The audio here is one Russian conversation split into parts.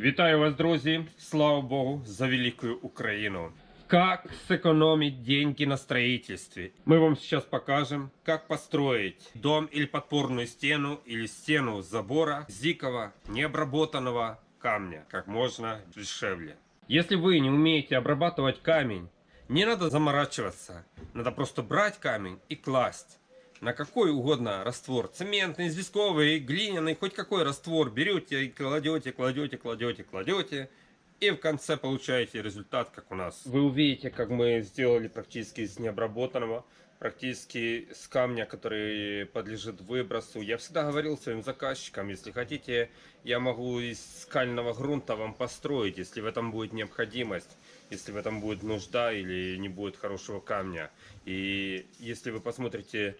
Вітаю вас, друзі! Слава Богу, за великую Украину! Как сэкономить деньги на строительстве? Мы вам сейчас покажем, как построить дом или подпорную стену, или стену забора с дикого, необработанного камня, как можно дешевле. Если вы не умеете обрабатывать камень, не надо заморачиваться. Надо просто брать камень и класть на какой угодно раствор. Цементный, известковый, глиняный, хоть какой раствор берете и кладете, кладете, кладете, кладете. И в конце получаете результат, как у нас. Вы увидите, как мы сделали практически из необработанного, практически с камня, который подлежит выбросу. Я всегда говорил своим заказчикам, если хотите, я могу из скального грунта вам построить, если в этом будет необходимость, если в этом будет нужда или не будет хорошего камня. И если вы посмотрите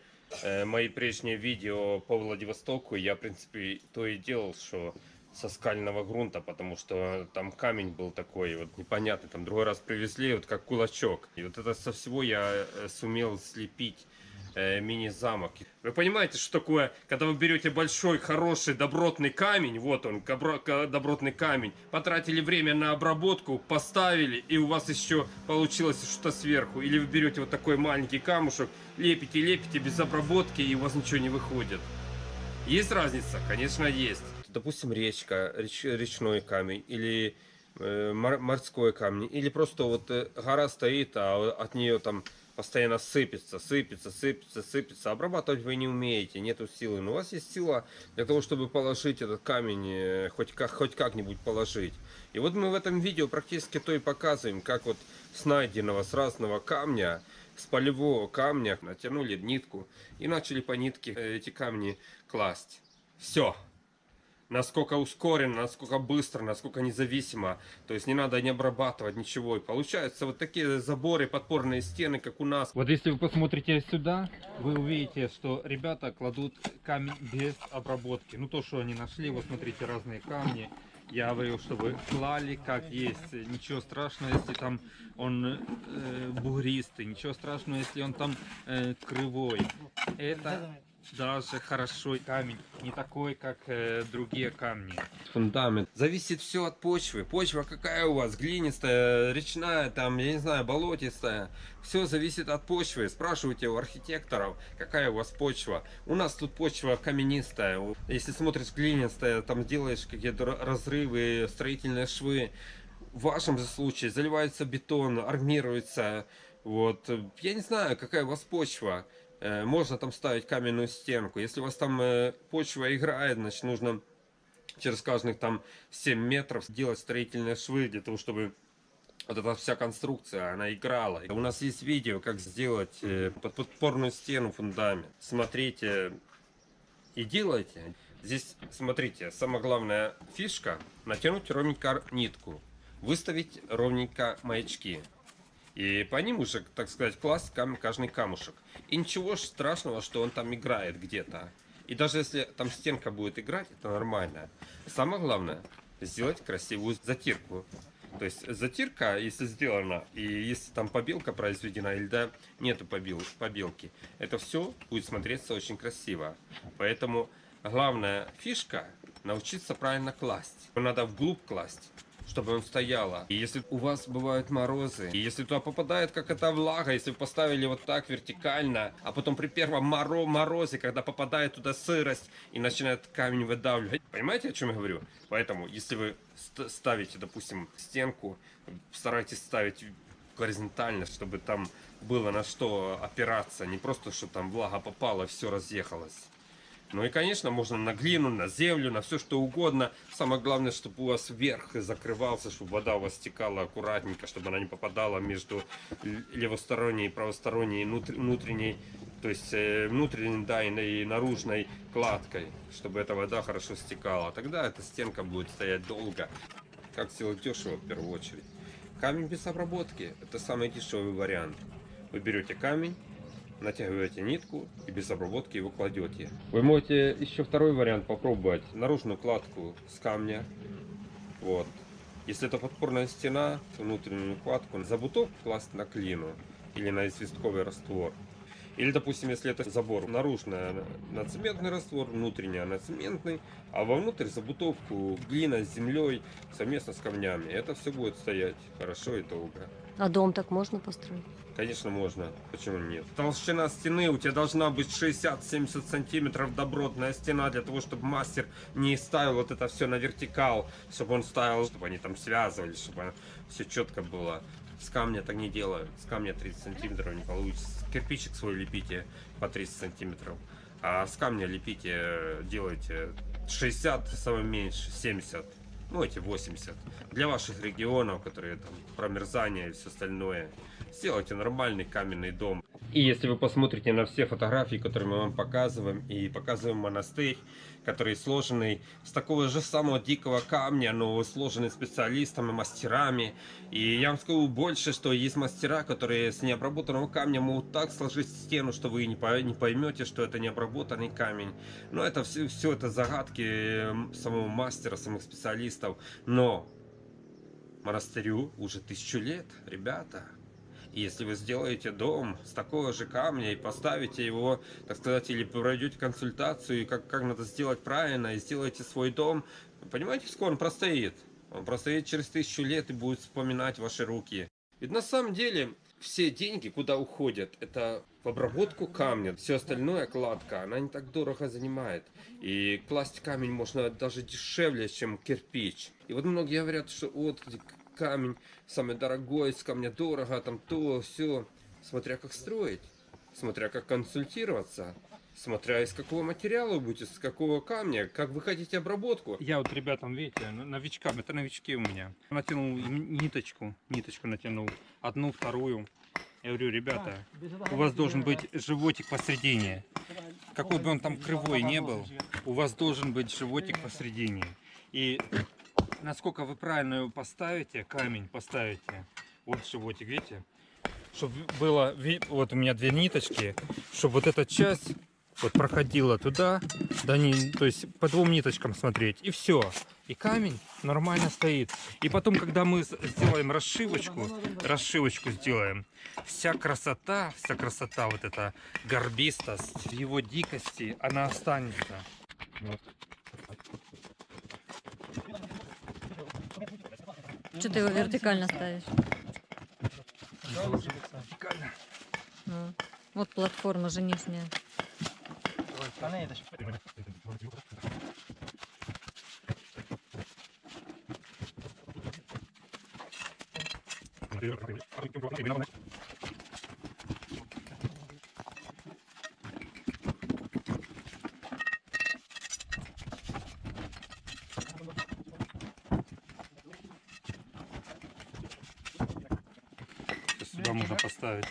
мои прежние видео по Владивостоку, я, в принципе, то и делал, что со скального грунта, потому что там камень был такой вот непонятный. Там другой раз привезли, вот как кулачок. И вот это со всего я э, сумел слепить э, мини-замок. Вы понимаете, что такое, когда вы берете большой, хороший, добротный камень, вот он, добротный камень, потратили время на обработку, поставили, и у вас еще получилось что-то сверху. Или вы берете вот такой маленький камушек, лепите, лепите без обработки, и у вас ничего не выходит. Есть разница? Конечно, есть. Допустим, речка, реч, речной камень, или э, морской камень, или просто вот э, гора стоит, а от нее там постоянно сыпется, сыпется, сыпется, сыпется. Обрабатывать вы не умеете, нету силы. Но у вас есть сила для того, чтобы положить этот камень, э, хоть как хоть как-нибудь положить. И вот мы в этом видео практически то и показываем, как вот с найденного, с разного камня, с полевого камня натянули нитку и начали по нитке эти камни класть. Все насколько ускоренно, насколько быстро, насколько независимо. То есть не надо не обрабатывать ничего. И получаются вот такие заборы, подпорные стены, как у нас. Вот если вы посмотрите сюда, вы увидите, что ребята кладут камень без обработки. Ну то, что они нашли, вот смотрите, разные камни. Я говорил, чтобы клали как есть. Ничего страшного, если там он э, бугристый. Ничего страшного, если он там э, кривой. Это даже хорошо камень, не такой, как э, другие камни. Фундамент. Зависит все от почвы. Почва какая у вас? Глинистая, речная, там, я не знаю, болотистая. Все зависит от почвы. Спрашивайте у архитекторов, какая у вас почва. У нас тут почва каменистая. Если смотришь глинистая, там делаешь какие-то разрывы, строительные швы. В вашем же случае заливается бетон, армируется. Вот. Я не знаю, какая у вас почва. Э, можно там ставить каменную стенку. Если у вас там э, почва играет, значит нужно через каждых там 7 метров делать строительные швы для того, чтобы вот эта вся конструкция, она играла. У нас есть видео, как сделать э, подпорную стену, фундамент. Смотрите и делайте. Здесь, смотрите, самая главная фишка, натянуть ровненько нитку, выставить ровненько маячки. И по ним уже, так сказать, класть кам каждый камушек. И ничего страшного, что он там играет где-то. И даже если там стенка будет играть, это нормально. Самое главное, сделать красивую затирку. То есть затирка, если сделана, и если там побелка произведена, или да, нету побел, побелки, это все будет смотреться очень красиво. Поэтому главная фишка научиться правильно класть. Надо вглубь класть чтобы он стояла. И если у вас бывают морозы, и если туда попадает как эта влага, если вы поставили вот так вертикально, а потом при первом моро морозе, когда попадает туда сырость и начинает камень выдавливать. Понимаете, о чем я говорю? Поэтому, если вы ставите, допустим, стенку, старайтесь ставить горизонтально, чтобы там было на что опираться, не просто, что там влага попала, все разъехалось. Ну и, конечно, можно на глину, на землю, на все что угодно. Самое главное, чтобы у вас верх закрывался, чтобы вода у вас стекала аккуратненько, чтобы она не попадала между левосторонней правосторонней внутренней, то есть э, внутренней, да, и наружной кладкой, чтобы эта вода хорошо стекала. Тогда эта стенка будет стоять долго. Как сделать дешево в первую очередь? Камень без обработки – это самый дешевый вариант. Вы берете камень, натягиваете нитку и без обработки его кладете. Вы можете еще второй вариант попробовать. Наружную кладку с камня. Вот. Если это подпорная стена, внутреннюю кладку за буток класть на клину или на известковый раствор. Или, допустим, если это забор наружная на цементный раствор, внутренняя на цементный, а вовнутрь забутовку глина с землей совместно с камнями. Это все будет стоять хорошо и долго. А дом так можно построить? Конечно, можно. Почему нет? Толщина стены у тебя должна быть 60-70 сантиметров добротная стена для того, чтобы мастер не ставил вот это все на вертикал, чтобы он ставил, чтобы они там связывались, чтобы все четко было. С камня так не делают. С камня 30 сантиметров не получится. Кирпичик свой лепите по 30 сантиметров. А с камня лепите, делайте 60, самое меньше, 70. Ну, эти 80. Для ваших регионов, которые там промерзание и все остальное. Сделайте нормальный каменный дом. И если вы посмотрите на все фотографии, которые мы вам показываем, и показываем монастырь, который сложенный с такого же самого дикого камня, но сложенный специалистами, мастерами. И я вам скажу больше, что есть мастера, которые с необработанного камня могут так сложить стену, что вы не пой- не поймете, что это необработанный камень. Но это все, все это загадки м, самого мастера, самых специалистов. Но монастырю уже тысячу лет, ребята. Если вы сделаете дом с такого же камня и поставите его, так сказать, или пройдете консультацию, как, как надо сделать правильно, и сделаете свой дом, понимаете, сколько он простоит? Он простоит через тысячу лет и будет вспоминать ваши руки. Ведь на самом деле все деньги, куда уходят, это в обработку камня. Все остальное, кладка, она не так дорого занимает. И класть камень можно даже дешевле, чем кирпич. И вот многие говорят, что вот камень самый дорогой, с камня дорого, там то, все. Смотря как строить, смотря как консультироваться, смотря из какого материала вы будете, с какого камня, как вы хотите обработку. Я вот ребятам, видите, новичкам, это новички у меня. Натянул ниточку, ниточку натянул, одну, вторую. Я говорю, ребята, у вас должен быть животик посередине. Какой бы он там кривой не был, у вас должен быть животик посередине. И насколько вы правильно его поставите, камень поставите, вот животик, видите, чтобы было, вот у меня две ниточки, чтобы вот эта часть вот проходила туда, да не, то есть по двум ниточкам смотреть, и все. И камень нормально стоит. И потом, когда мы сделаем расшивочку, расшивочку сделаем, вся красота, вся красота, вот эта горбистость, его дикости, она останется. Вот. Что ты его вертикально ставишь? Ну, вот платформа же нижняя. Сюда можно поставить.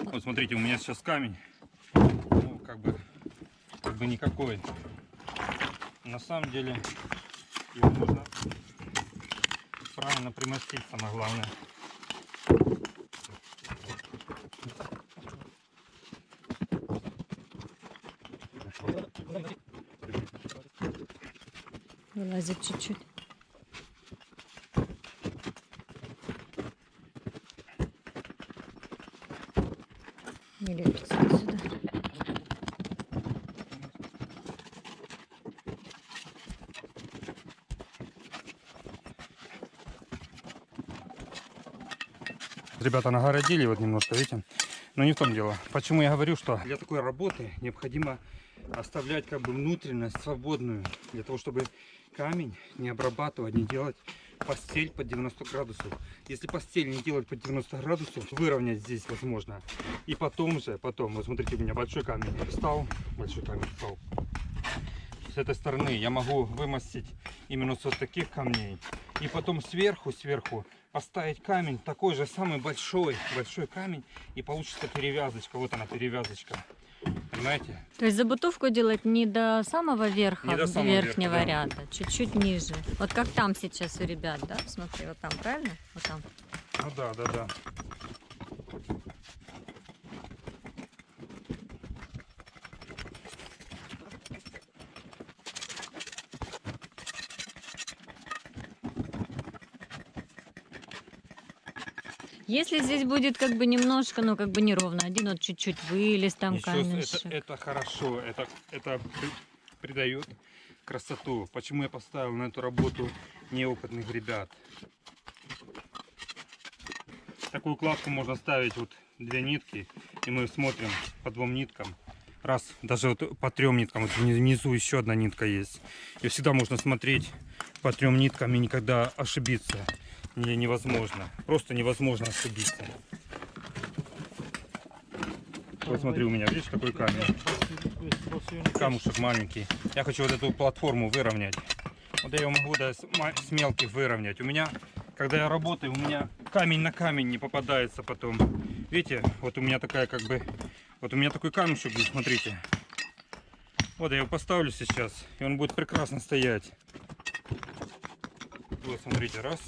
Вот смотрите, у меня сейчас камень. Ну, как бы, как бы никакой. На самом деле, его нужно правильно примостить, самое главное. Вылазит чуть-чуть. Не лепится сюда. Ребята нагородили вот немножко, видите? Но не в том дело. Почему я говорю, что для такой работы необходимо оставлять как бы внутренность свободную, для того, чтобы камень не обрабатывать, не делать постель под 90 градусов. Если постель не делать под 90 градусов, выровнять здесь возможно. И потом же, потом, вот смотрите, у меня большой камень встал, большой камень встал. С этой стороны я могу вымостить именно с вот таких камней. И потом сверху, сверху поставить камень, такой же самый большой, большой камень. И получится перевязочка. Вот она перевязочка. Понимаете? То есть забутовку делать не до самого верха, Не до самого верхнего верха, да. ряда, чуть-чуть ниже. Вот как там сейчас у ребят, да? Смотри, вот там, правильно? Вот там. Ну да, да, да. Если здесь будет как бы немножко, ну как бы неровно, один вот чуть-чуть вылез там Ничего, камешек. это, это хорошо, это, это при- придает красоту. Почему я поставил на эту работу неопытных ребят? Такую укладку можно ставить вот две нитки, и мы смотрим по двум ниткам. Раз, даже вот по трем ниткам, вот вни- внизу еще одна нитка есть. И всегда можно смотреть по трем ниткам и никогда ошибиться не, невозможно. Просто невозможно ошибиться. Вот смотри, у меня, видишь, какой камень? Камушек маленький. Я хочу вот эту платформу выровнять. Вот я ее могу да, с, мелких выровнять. У меня, когда я работаю, у меня камень на камень не попадается потом. Видите, вот у меня такая как бы... Вот у меня такой камешек смотрите. Вот я его поставлю сейчас, и он будет прекрасно стоять. Вот, смотрите, раз.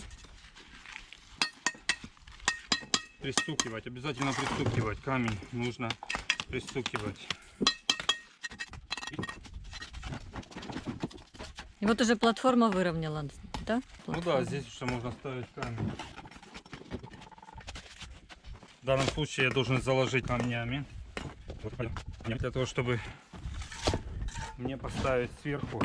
Пристукивать, обязательно пристукивать. Камень нужно пристукивать. И вот уже платформа выровняла, да? Ну да, Платформа. здесь уже можно ставить камень. В данном случае я должен заложить камнями. Для того, чтобы мне поставить сверху.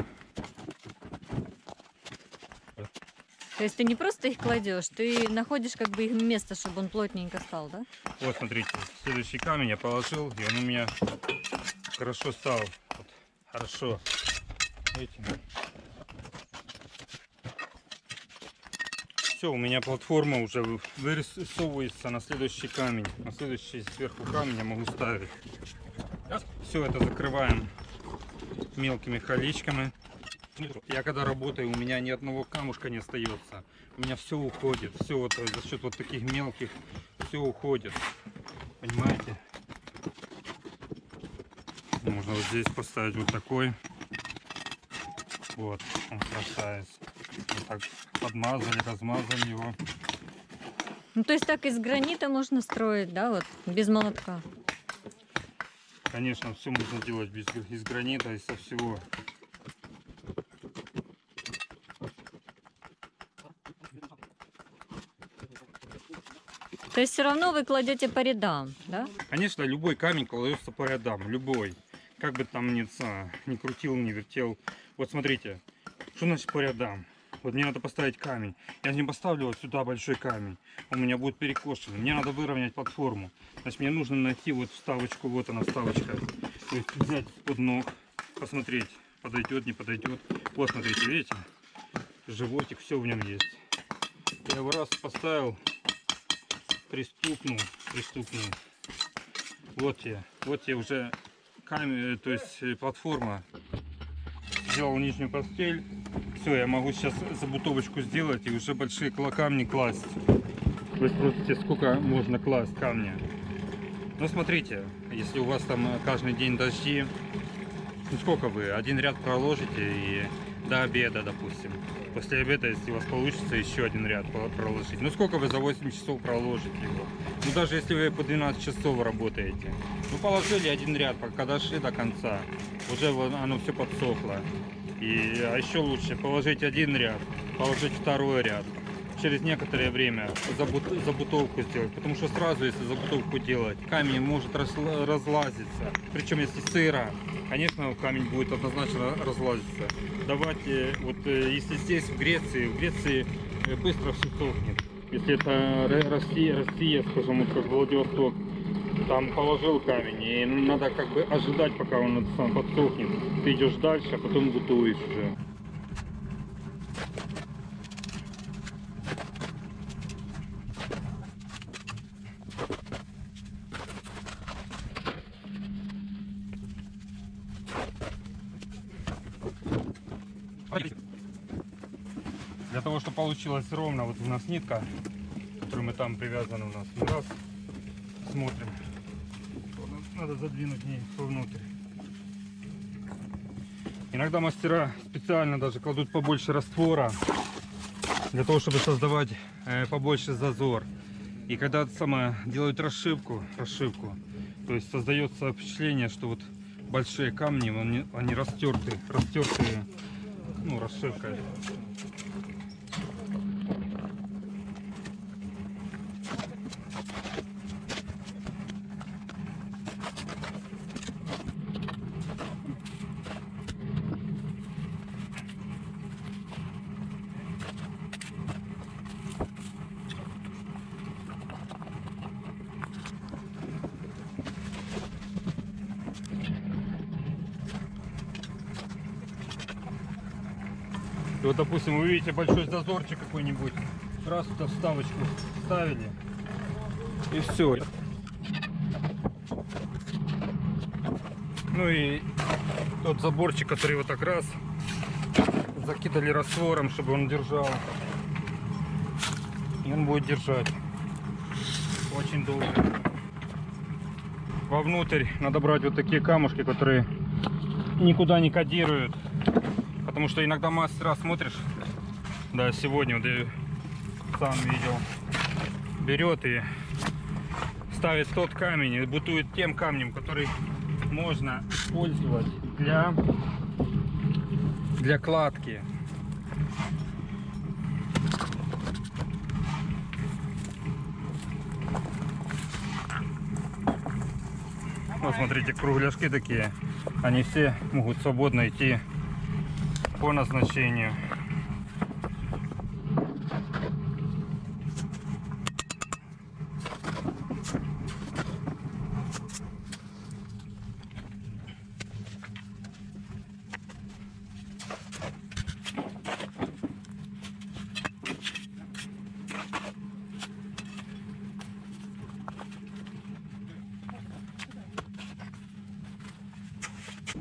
То есть ты не просто их кладешь, ты находишь как бы их место, чтобы он плотненько стал, да? Вот, смотрите, следующий камень я положил, и он у меня хорошо стал. Вот, хорошо. Видите? Все, у меня платформа уже вы- вырисовывается на следующий камень. На следующий сверху камень я могу ставить. Все это закрываем мелкими колечками. Я когда работаю, у меня ни одного камушка не остается. У меня все уходит. Все вот за счет вот таких мелких все уходит. Понимаете? Можно вот здесь поставить вот такой. Вот, он красавец. Вот так подмазали, размазали его. Ну то есть так из гранита можно строить, да, вот, без молотка. Конечно, все можно делать без, из гранита, и со всего. То есть все равно вы кладете по рядам, да? Конечно, любой камень кладется по рядам, любой. Как бы там ни, ни крутил, ни вертел. Вот смотрите, что значит по рядам? Вот мне надо поставить камень. Я не поставлю вот сюда большой камень. Он у меня будет перекошен. Мне надо выровнять платформу. Значит, мне нужно найти вот вставочку. Вот она вставочка. То есть взять под ног, посмотреть, подойдет, не подойдет. Вот, смотрите, видите? Животик, все в нем есть. Я его раз поставил, пристукнул, пристукнул. Вот я, вот я уже камень, то есть э, платформа. Сделал нижнюю постель. Все, я могу сейчас забутовочку сделать и уже большие камни класть. Вы спросите, сколько можно класть камня? Ну смотрите, если у вас там э, каждый день дожди, ну сколько вы? Один ряд проложите и до обеда, допустим. После обеда, если у вас получится, еще один ряд проложить. Ну сколько вы за 8 часов проложите его? Ну даже если вы по 12 часов работаете. Ну положили один ряд, пока дошли до конца. Уже оно все подсохло. И, а еще лучше положить один ряд, положить второй ряд. Через некоторое время забут- забутовку сделать. Потому что сразу, если забутовку делать, камень может разлазиться. Причем если сыро, конечно, камень будет однозначно разлазиться. Давайте, вот э, если здесь, в Греции, в Греции э, быстро все сохнет. Если это Россия, Россия, скажем, вот как Владивосток, там положил камень, и надо как бы ожидать, пока он сам подсохнет. Ты идешь дальше, а потом бутуешь уже. Для того, чтобы получилось ровно, вот у нас нитка, которую мы там привязаны у нас. Мы раз смотрим. Надо задвинуть ней вовнутрь. Иногда мастера специально даже кладут побольше раствора, для того, чтобы создавать э, побольше зазор. И когда самое делают расшивку, расшивку, то есть создается впечатление, что вот большие камни, они, они растерты, растертые, ну, расшивкой. И вот, допустим, вы видите большой зазорчик какой-нибудь, раз туда вставочку ставили, и все. Ну и тот заборчик, который вот так раз закидали раствором, чтобы он держал. И он будет держать очень долго. Вовнутрь надо брать вот такие камушки, которые никуда не кодируют. Потому что иногда мастера смотришь, да, сегодня вот я сам видел, берет и ставит тот камень и бутует тем камнем, который можно использовать для для кладки. Вот смотрите, кругляшки такие. Они все могут свободно идти по назначению.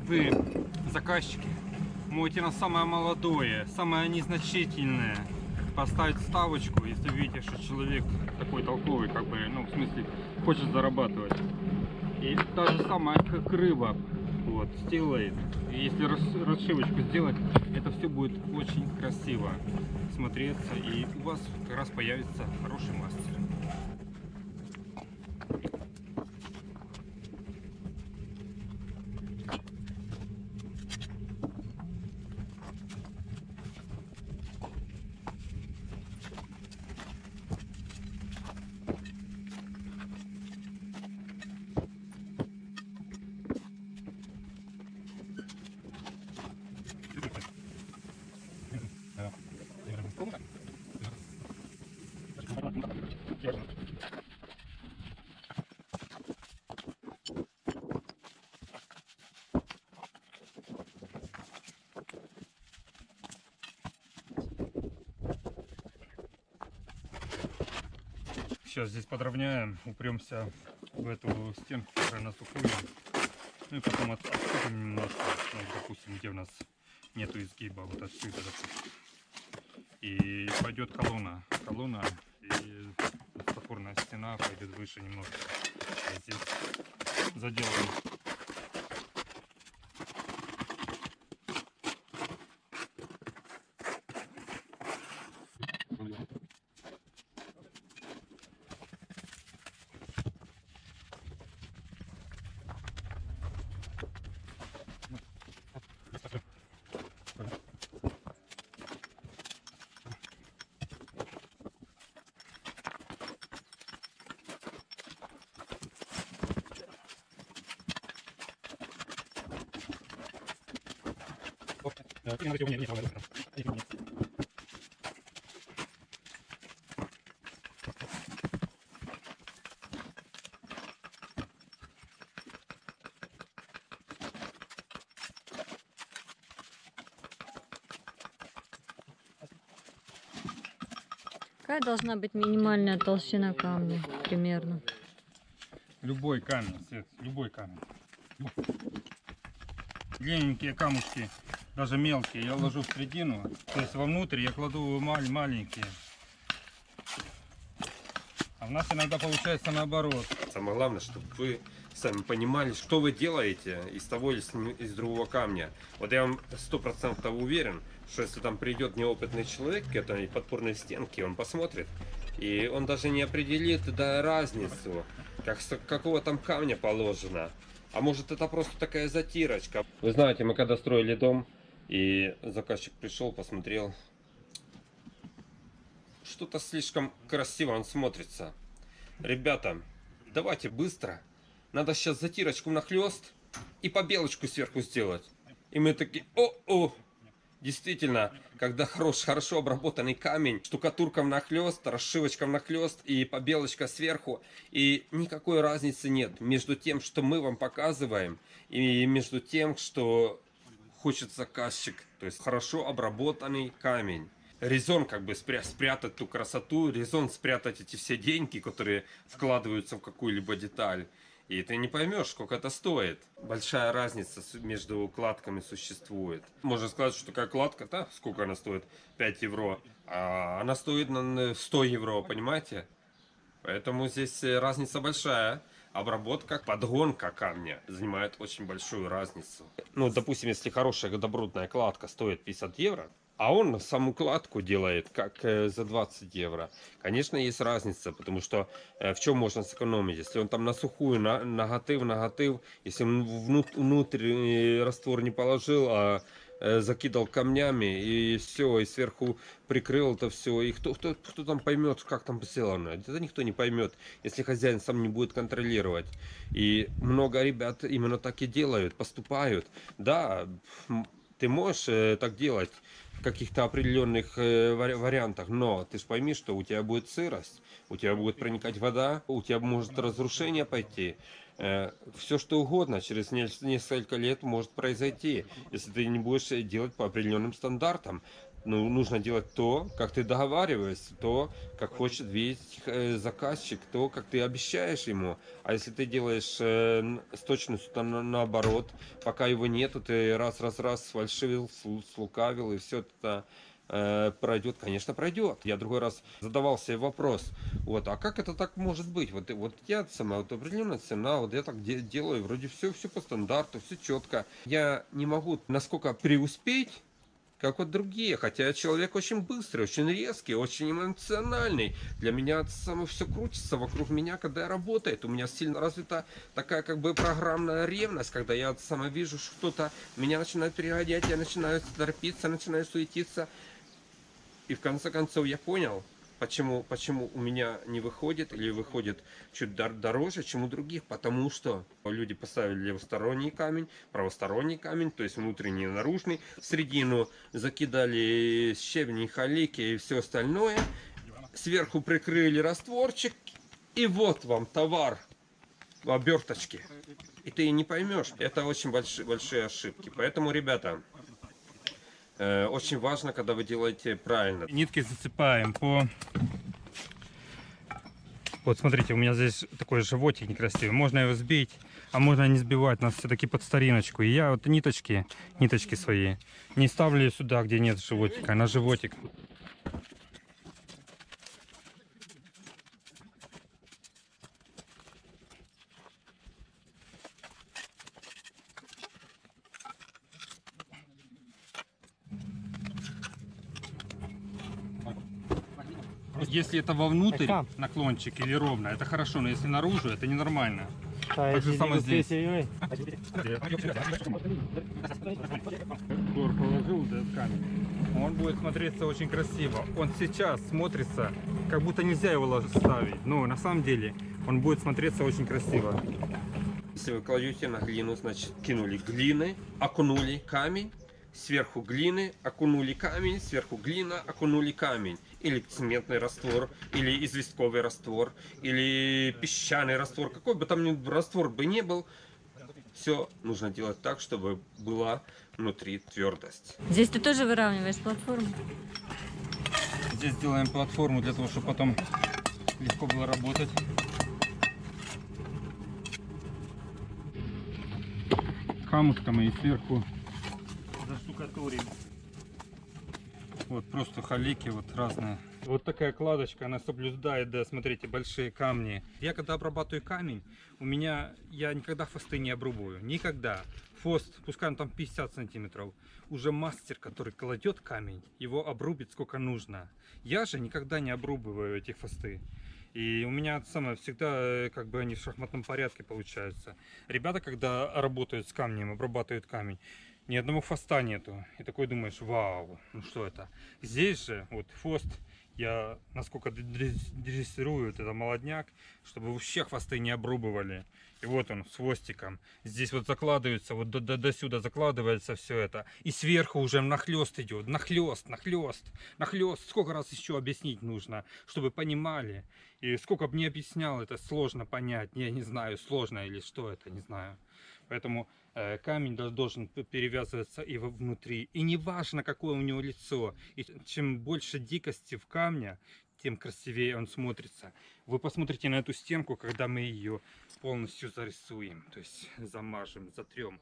Вы, заказчики, можете на самое молодое, самое незначительное поставить ставочку, если видите, что человек такой толковый, как бы, ну, в смысле, хочет зарабатывать. И та же самая, как рыба, вот, сделает. И если рас- расшивочку сделать, это все будет очень красиво смотреться, и у вас как раз появится хороший мастер. Сейчас здесь подровняем, упремся в эту стенку, которая нас уходит. Ну и потом от- отступим немножко, ну, допустим, где у нас нету изгиба, вот отсюда, допустим. И пойдет колонна, колонна и запорная стена пойдет выше немножко. А здесь заделаем Какая должна быть минимальная толщина камня примерно? Любой камень, Свет, любой камень. Длинненькие камушки, даже мелкие, я ложу в середину. То есть вовнутрь я кладу маленькие. А у нас иногда получается наоборот. Самое главное, чтобы вы сами понимали, что вы делаете из того или из другого камня. Вот я вам сто процентов уверен, что если там придет неопытный человек к этой подпорной стенке, он посмотрит, и он даже не определит да, разницу, как, какого там камня положено. А может это просто такая затирочка. Вы знаете, мы когда строили дом, и заказчик пришел, посмотрел, что-то слишком красиво он смотрится. Ребята, давайте быстро. Надо сейчас затирочку нахлест и побелочку сверху сделать. И мы такие, о-о! Действительно, когда хорош, хорошо обработанный камень, штукатурка нахлест, расшивочка нахлест и побелочка сверху. И никакой разницы нет между тем, что мы вам показываем, и между тем, что хочет заказчик. То есть хорошо обработанный камень. Резон как бы спря- спрятать ту красоту, резон спрятать эти все деньги, которые вкладываются в какую-либо деталь. И ты не поймешь, сколько это стоит. Большая разница между укладками существует. Можно сказать, что такая кладка, да, сколько она стоит? 5 евро. А она стоит на 100 евро, понимаете? Поэтому здесь э, разница большая. Обработка, подгонка камня занимает очень большую разницу. Ну, допустим, если хорошая добротная кладка стоит 50 евро, а он саму кладку делает как э, за 20 евро. Конечно, есть разница, потому что э, в чем можно сэкономить? Если он там на сухую, на, наготив, наготив, если он внут- внутрь э, раствор не положил, а закидал камнями и все, и сверху прикрыл это все. И кто, кто, кто там поймет, как там сделано? Это никто не поймет, если хозяин сам не будет контролировать. И много ребят именно так и делают, поступают. Да, ты можешь э, так делать в каких-то определенных э, вари- вариантах, но ты же пойми, что у тебя будет сырость, у тебя будет проникать вода, у тебя может разрушение пойти. Все что угодно через не- несколько лет может произойти, если ты не будешь э, делать по определенным стандартам. Ну, нужно делать то, как ты договариваешься, то, как хочет видеть э, заказчик, то, как ты обещаешь ему. А если ты делаешь э, с точностью там, на- наоборот, пока его нету, ты раз-раз-раз сфальшивил, слу- слукавил, и все это э, пройдет, конечно, пройдет. Я другой раз задавал себе вопрос, вот, а как это так может быть? Вот, вот я сама, вот определенная цена, вот я так де- делаю, вроде все, все по стандарту, все четко. Я не могу насколько преуспеть, как вот другие. Хотя я человек очень быстрый, очень резкий, очень эмоциональный. Для меня само все крутится вокруг меня, когда я работаю. У меня сильно развита такая как бы программная ревность, когда я сама вижу что-то, меня начинает перегонять, я начинаю торопиться, начинаю суетиться. И в конце концов я понял, почему, почему у меня не выходит или выходит чуть дор- дороже, чем у других. Потому что люди поставили левосторонний камень, правосторонний камень, то есть внутренний и наружный. В середину закидали щебни, халики и все остальное. Сверху прикрыли растворчик. И вот вам товар в оберточке. И ты не поймешь. Это очень большие, большие ошибки. Поэтому, ребята, очень важно, когда вы делаете правильно. Нитки засыпаем по... Вот смотрите, у меня здесь такой животик некрасивый. Можно его сбить, а можно не сбивать. Нас все-таки под стариночку. И я вот ниточки, ниточки свои, не ставлю сюда, где нет животика, а на животик. Если это вовнутрь Там. наклончик или ровно, это хорошо, но если наружу, это ненормально. Так же самое здесь. Серега. Гор положил этот камень. Он будет смотреться очень красиво. Он сейчас смотрится, как будто нельзя его ставить. Но на самом деле он будет смотреться очень красиво. Если вы кладете на глину, значит кинули глины, окунули камень, сверху глины, окунули камень, сверху глина, окунули камень. Или цементный раствор, или известковый раствор, или песчаный раствор, какой бы там ни раствор бы не был, все нужно делать так, чтобы была внутри твердость. Здесь ты тоже выравниваешь платформу? Здесь делаем платформу для того, чтобы потом легко было работать. Камушками и сверху заштукатурим. Вот просто халики вот разные. Вот такая кладочка, она соблюдает, да, смотрите, большие камни. Я когда обрабатываю камень, у меня, я никогда хвосты не обрубаю, никогда. Хвост, пускай он там 50 сантиметров, уже мастер, который кладет камень, его обрубит сколько нужно. Я же никогда не обрубываю эти хвосты. И у меня самое всегда, э, как бы они в шахматном порядке получаются. Ребята, когда работают с камнем, обрабатывают камень, ни одного хвоста нету. И такой думаешь, вау, ну что это? Здесь же, вот хвост, я насколько дрессирую это молодняк, чтобы вообще хвосты не обрубывали. И вот он с хвостиком. Здесь вот закладывается, вот до, до, до сюда закладывается все это. И сверху уже нахлест идет. Нахлест, нахлест, нахлест. Сколько раз еще объяснить нужно, чтобы понимали. И сколько бы не объяснял, это сложно понять. Я не знаю, сложно или что это, не знаю. Поэтому камень дол- должен перевязываться и внутри. И не важно, какое у него лицо. И чем больше дикости в камне, тем красивее он смотрится. Вы посмотрите на эту стенку, когда мы ее полностью зарисуем, то есть замажем, затрем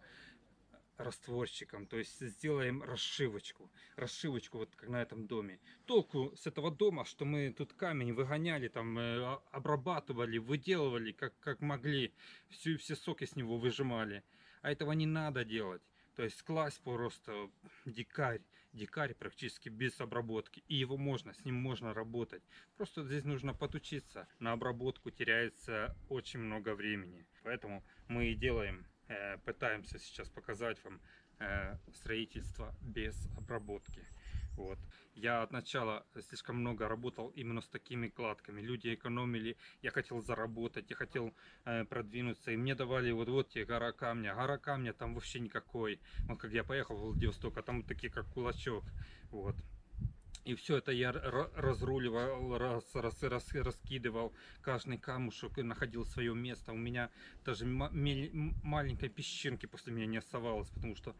растворчиком, то есть сделаем расшивочку, расшивочку вот как на этом доме. Толку с этого дома, что мы тут камень выгоняли, там э, обрабатывали, выделывали как, как могли, всю, все соки с него выжимали. А этого не надо делать. То есть класть просто дикарь, дикарь практически без обработки. И его можно, с ним можно работать. Просто здесь нужно подучиться. На обработку теряется очень много времени. Поэтому мы и делаем, э, пытаемся сейчас показать вам э, строительство без обработки. Вот. Я от начала слишком много работал именно с такими кладками. Люди экономили, я хотел заработать, я хотел э, продвинуться. И мне давали вот вот тебе гора камня. Гора камня там вообще никакой. Вот как я поехал в Владивосток, а там такие как кулачок. Вот. И все это я разруливал, раз, раз, раз- раскидывал каждый камушек и находил свое место. У меня даже маленькой песчинки после меня не оставалось, потому что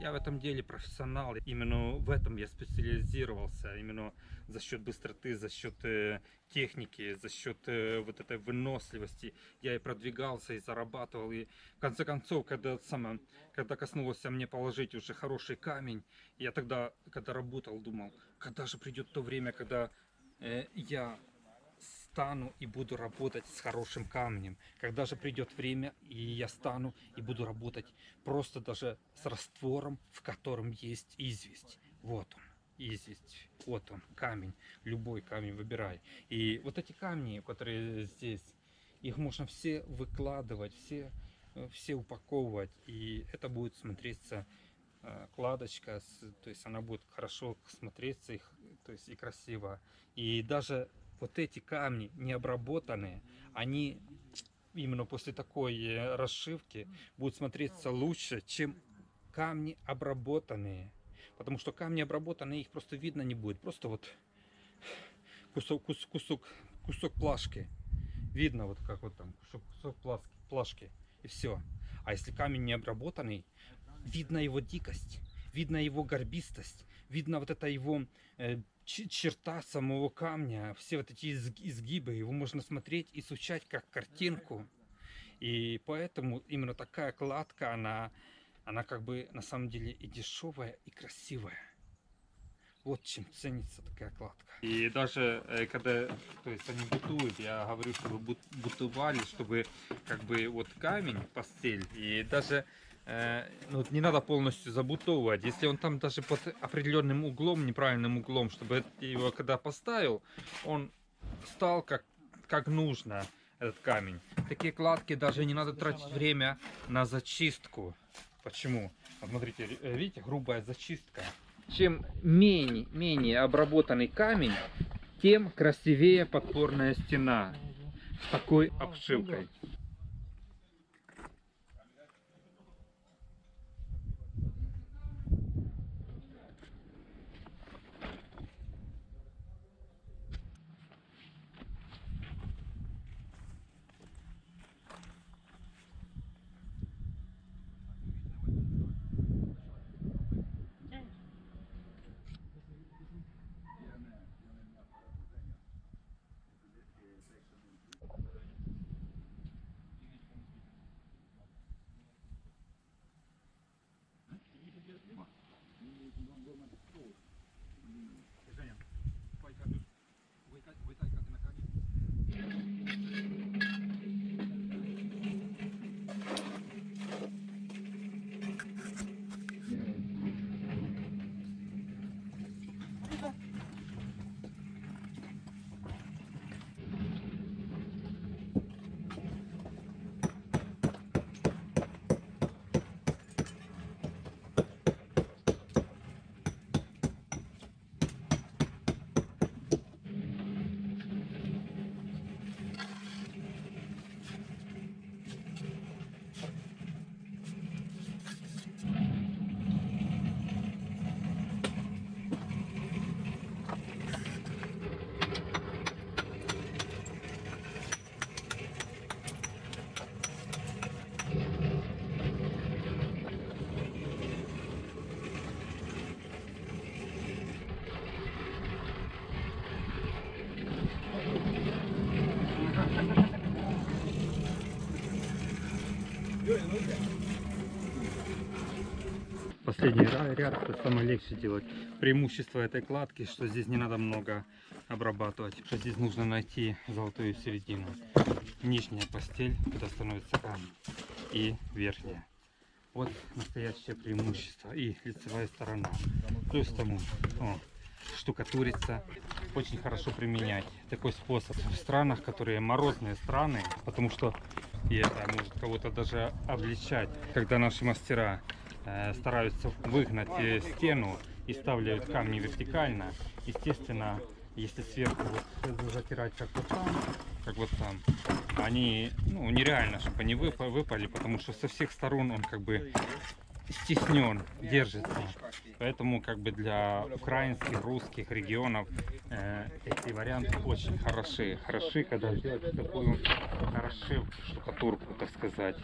я в этом деле профессионал. Именно в этом я специализировался. Именно за счет быстроты, за счет э, техники, за счет э, вот этой выносливости. Я и продвигался, и зарабатывал. И в конце концов, когда, самое, когда коснулось мне положить уже хороший камень, я тогда, когда работал, думал, когда же придет то время, когда э, я стану и буду работать с хорошим камнем. Когда же придет время, и я стану и буду работать просто даже с раствором, в котором есть известь. Вот он, известь. Вот он, камень. Любой камень выбирай. И вот эти камни, которые здесь, их можно все выкладывать, все, э, все упаковывать. И это будет смотреться э, кладочка, то есть она будет хорошо смотреться, их, то есть и красиво. И даже вот эти камни необработанные, они именно после такой э, расшивки будут смотреться лучше, чем камни обработанные. Потому что камни обработанные, их просто видно не будет. Просто вот кусок, кус- кусок, кусок плашки. Видно вот как вот там кусок, кусок плашки, плашки. И все. А если камень не обработанный, видно его дикость, видно его горбистость, видно вот это его э, черта самого камня, все вот эти изг- изгибы, его можно смотреть, изучать как картинку. И поэтому именно такая кладка, она, она как бы на самом деле и дешевая, и красивая. Вот чем ценится такая кладка. И даже э, когда то есть они бутуют, я говорю, чтобы бут- бутовали, чтобы как бы вот камень, постель, и даже э, ну, не надо полностью забутовывать. Если он там даже под определенным углом, неправильным углом, чтобы его когда поставил, он стал как, как нужно, этот камень. Такие кладки даже не надо тратить время на зачистку. Почему? Смотрите, э, видите, грубая зачистка. Чем менее, менее обработанный камень, тем красивее подпорная стена с такой обшивкой. Последний ряд это самое легче делать. Преимущество этой кладки, что здесь не надо много обрабатывать, что здесь нужно найти золотую середину. Нижняя постель, куда становится камень, и верхняя. Вот настоящее преимущество. И лицевая сторона. Плюс тому, о, штукатурится. Очень хорошо применять такой способ в странах, которые морозные страны, потому что и это может кого-то даже обличать, когда наши мастера стараются выгнать э, стену и ставляют камни вертикально. Естественно, если сверху вот затирать как вот там, как вот там, они, ну, нереально, чтобы они выпа- выпали, потому что со всех сторон он как бы стеснен, держится. Поэтому как бы для украинских, русских регионов э, эти варианты очень хороши. Хороши, когда сделать такую расшивку, штукатурку, так сказать.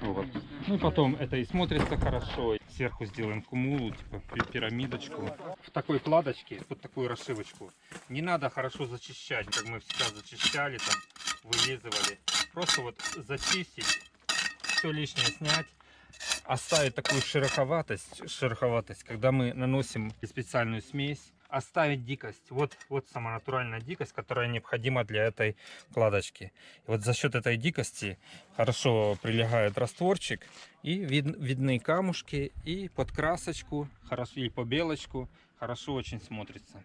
Вот. Ну и потом это и смотрится хорошо. Сверху сделаем кумулу, типа пи- пирамидочку. В такой кладочке, вот такую расшивочку, не надо хорошо зачищать, как мы всегда зачищали, там, вылизывали. Просто вот зачистить, все лишнее снять, оставить такую шероховатость, шероховатость, когда мы наносим специальную смесь, оставить дикость. Вот, вот сама натуральная дикость, которая необходима для этой кладочки. И вот за счет этой дикости хорошо прилегает растворчик и вид- видны камушки и под красочку, хорошо и по белочку, хорошо очень смотрится.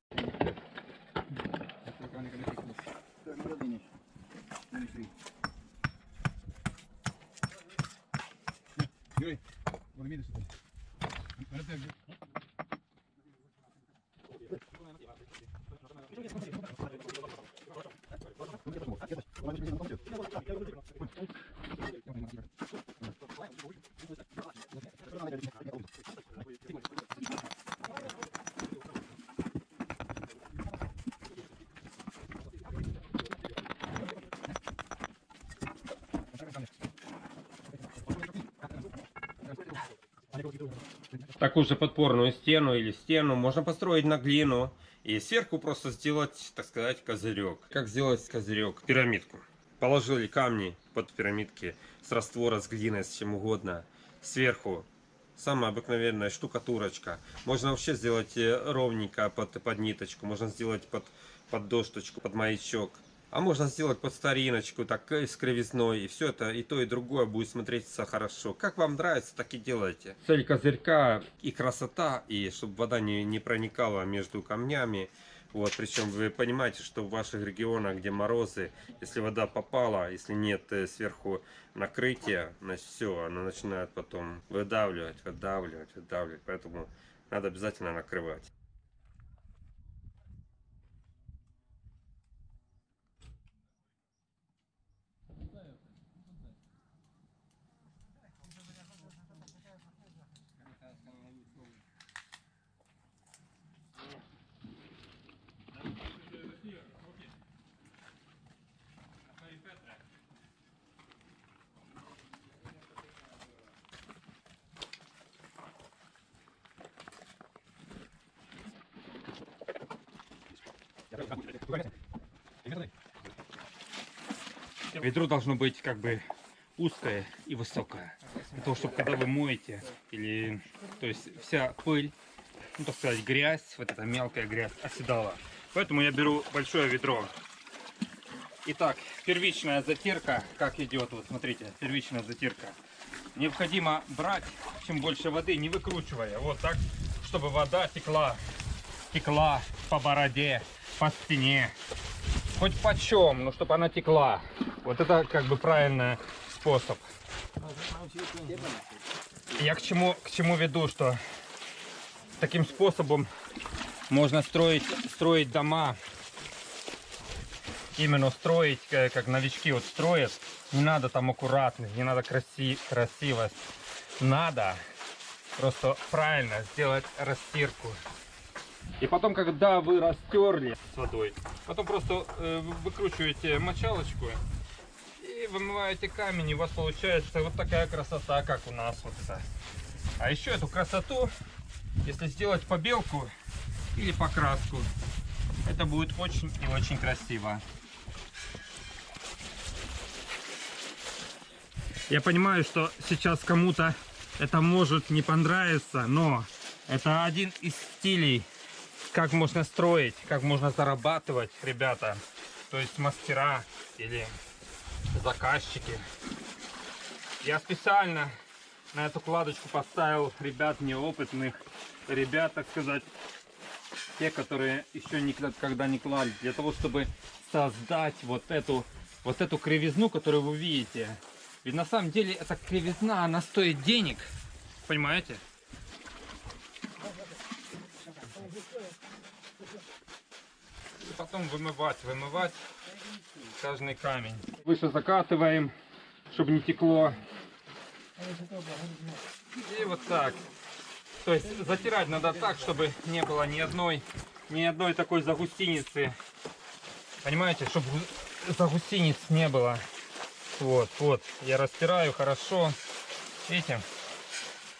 Joj, volim ide što Thank you. Такую же подпорную стену или стену можно построить на глину и сверху просто сделать, так сказать, козырек. Как сделать козырек? Пирамидку. Положили камни под пирамидки с раствора, с глиной, с чем угодно. Сверху самая обыкновенная штукатурочка. Можно вообще сделать э, ровненько под, под ниточку, можно сделать под, под досточку, под маячок. А можно сделать под стариночку, так э, с кривизной, и все это, и то, и другое будет смотреться хорошо. Как вам нравится, так и делайте. Цель козырька и красота, и чтобы вода не, не проникала между камнями. Вот, причем вы понимаете, что в ваших регионах, где морозы, если вода попала, если нет э, сверху накрытия, значит все, она начинает потом выдавливать, выдавливать, выдавливать. Поэтому надо обязательно накрывать. Ведро должно быть как бы узкое и высокое. Для того, чтобы когда вы моете, или то есть вся пыль, ну так сказать, грязь, вот эта мелкая грязь оседала. Поэтому я беру большое ведро. Итак, первичная затирка, как идет, вот смотрите, первичная затирка. Необходимо брать, чем больше воды, не выкручивая, вот так, чтобы вода текла, текла по бороде, по спине, хоть почем, но чтобы она текла. Вот это как бы правильный способ. Я к чему, к чему веду, что таким способом можно строить, строить дома, именно строить, э, как новички вот строят. Не надо там аккуратность, не надо краси, красивость. Надо просто правильно сделать растирку. И потом, когда вы растерли с водой, потом просто э, вы- выкручиваете мочалочку вымываете камень, и у вас получается вот такая красота, как у нас вот это. А еще эту красоту, если сделать побелку или покраску, это будет очень и очень красиво. Я понимаю, что сейчас кому-то это может не понравиться, но это один из стилей, как можно строить, как можно зарабатывать, ребята. То есть мастера или заказчики. Я специально на эту кладочку поставил ребят неопытных, ребят, так сказать, те, которые еще никогда не клали, для того, чтобы создать вот эту, вот эту кривизну, которую вы видите. Ведь на самом деле эта кривизна, она стоит денег, понимаете? И потом вымывать, вымывать каждый камень. Выше закатываем, чтобы не текло. И вот так. То есть затирать надо так, чтобы не было ни одной, ни одной такой загустиницы. Понимаете, чтобы загустиниц не было. Вот, вот. Я растираю хорошо. Видите?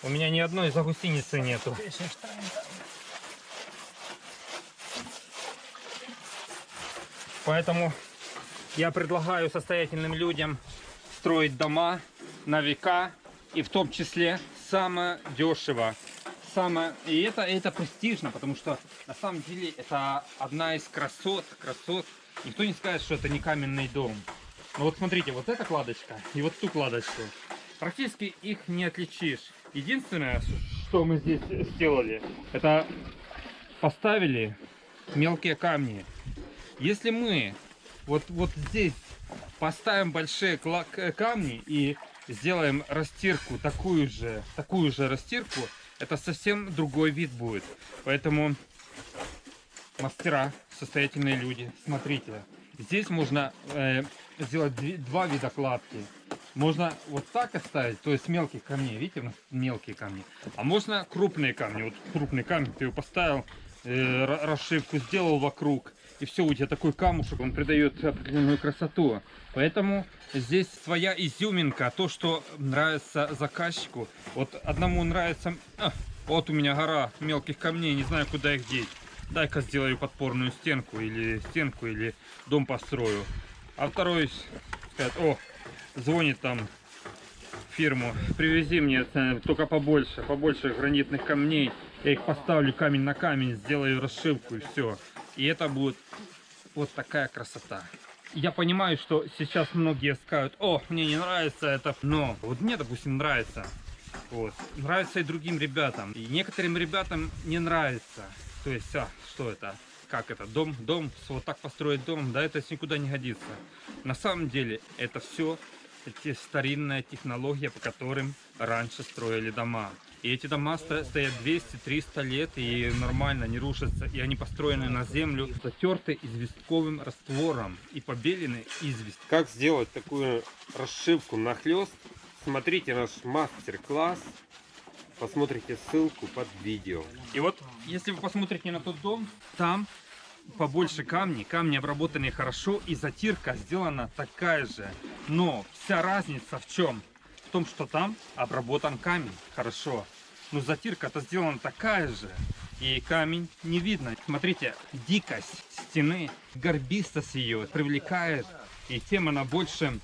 У меня ни одной загустиницы нету. Поэтому я предлагаю состоятельным людям строить дома на века и в том числе самое дешево. Самое... И это, это престижно, потому что на самом деле это одна из красот, красот. Никто не скажет, что это не каменный дом. Но вот смотрите, вот эта кладочка и вот ту кладочку. Практически их не отличишь. Единственное, что мы здесь сделали, это поставили мелкие камни. Если мы вот, вот здесь поставим большие к- камни и сделаем растирку, такую же, такую же растирку, это совсем другой вид будет. Поэтому мастера, состоятельные люди, смотрите, здесь можно э, сделать два вида кладки. Можно вот так оставить, то есть мелких камней, видите, мелкие камни. А можно крупные камни. Вот крупный камень ты его поставил, э, ра- расшивку сделал вокруг, и все, у тебя такой камушек, он придает определенную красоту. Поэтому здесь своя изюминка, то, что нравится заказчику. Вот одному нравится, а, вот у меня гора мелких камней, не знаю, куда их деть. Дай-ка сделаю подпорную стенку или стенку, или дом построю. А второй скажет, о, звонит там фирму, привези мне э, только побольше, побольше гранитных камней. Я их поставлю камень на камень, сделаю расшивку и все. И это будет вот такая красота. Я понимаю, что сейчас многие скажут, о, мне не нравится это, но вот мне, допустим, нравится. Вот. Нравится и другим ребятам. И некоторым ребятам не нравится. То есть, а, что это? Как это? Дом, дом, вот так построить дом, да, это никуда не годится. На самом деле, это все эти старинная технология, по которым раньше строили дома. И эти дома сто- стоят 200-300 лет и нормально не рушатся. И они построены на землю, затерты известковым раствором и побелены известь. Как сделать такую расшивку нахлест? Смотрите наш мастер-класс. Посмотрите ссылку под видео. И вот, если вы посмотрите на тот дом, там побольше камней, камни обработаны хорошо, и затирка сделана такая же. Но вся разница в чем? В том, что там обработан камень хорошо. Но затирка-то сделана такая же. И камень не видно. Смотрите, дикость стены, горбистость ее привлекает. И тем она больше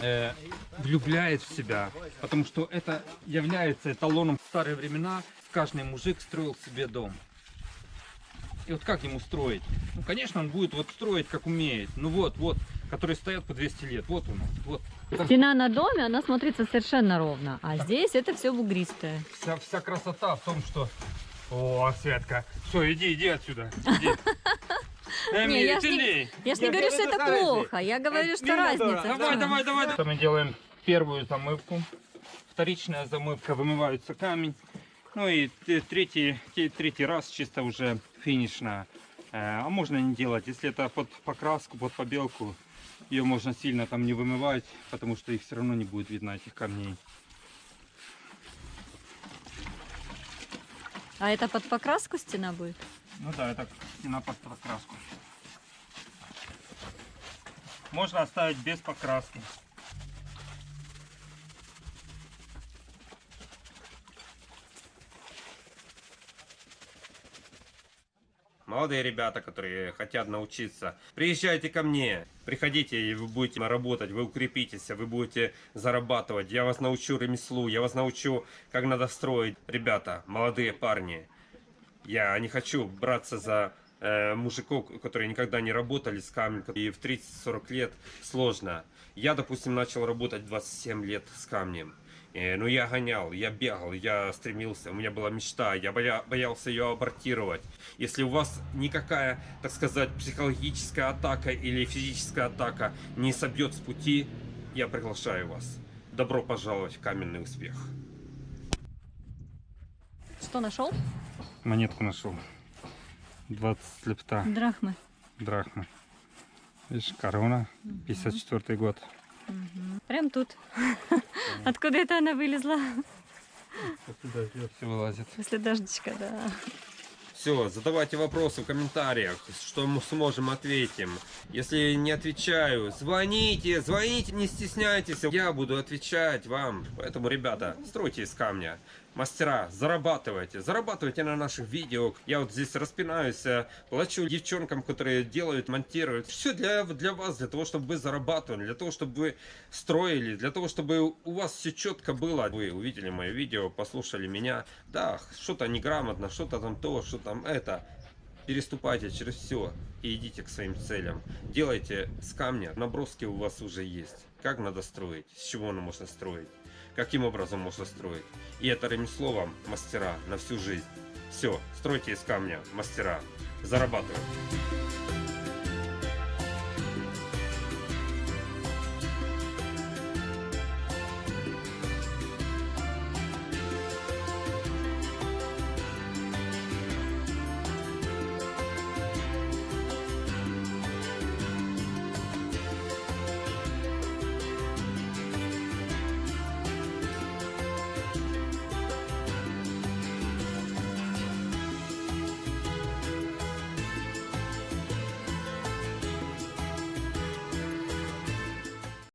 э, влюбляет в себя, потому что это является эталоном в старые времена. Каждый мужик строил себе дом. И вот как ему строить? Ну, конечно, он будет вот строить, как умеет. Ну вот, вот, которые стоят по 200 лет. Вот он, вот. Стена на доме, она смотрится совершенно ровно. А здесь это все бугристое. Вся, вся красота в том, что... О, Светка, все, иди, иди отсюда. Иди. Эми, Не, я ж не-. Я ж не говорю, что это плохо. Я говорю, что разница. Давай, давай, давай. Мы делаем первую замывку. Вторичная замывка, вымывается камень. Ну и третий, третий раз чисто уже финишная. Э, А можно не делать, если это под покраску, под побелку, ее можно сильно там не вымывать, потому что их все равно не будет видно, этих камней. А это под покраску стена будет? Ну да, это стена под покраску. Можно оставить без покраски. Молодые ребята, которые хотят научиться, приезжайте ко мне, приходите, и вы будете работать, вы укрепитесь, вы будете зарабатывать, я вас научу ремеслу, я вас научу, как надо строить. Ребята, молодые парни, я не хочу браться за э, мужиков, которые никогда не работали с камнем, и в 30-40 лет сложно. Я, допустим, начал работать 27 лет с камнем. Э, ну, я гонял, я бегал, я стремился, у меня была мечта, я боя- боялся ее абортировать. Если у вас никакая, так сказать, психологическая атака или физическая атака не собьет с пути, я приглашаю вас. Добро пожаловать в каменный успех. Что нашел? Монетку нашел. 20 лепта Драхмы. драхмы. Видишь, корона, 54 год. Мгм. Прям тут. Откуда это она вылезла? все вылазит. После дождичка, да. Все, задавайте вопросы в комментариях, что мы сможем ответим. Если не отвечаю, звоните, звоните, не стесняйтесь, я буду отвечать вам. Поэтому, ребята, стройте из камня. Мастера, зарабатывайте, зарабатывайте на наших видео. Я вот здесь распинаюсь, э, плачу девчонкам, которые делают, монтируют. Все для, для вас, для того, чтобы вы зарабатывали, для того, чтобы вы строили, для того, чтобы у вас все четко было. Вы увидели мое видео, послушали меня. Да, что-то неграмотно, что-то там то, что там это. Переступайте через все и идите к своим целям. Делайте с камня, наброски у вас уже есть. Как надо строить, с чего оно можно строить, каким образом можно строить. И это ремесло вам, мастера, на всю жизнь. Все, стройте из камня, мастера, зарабатывайте.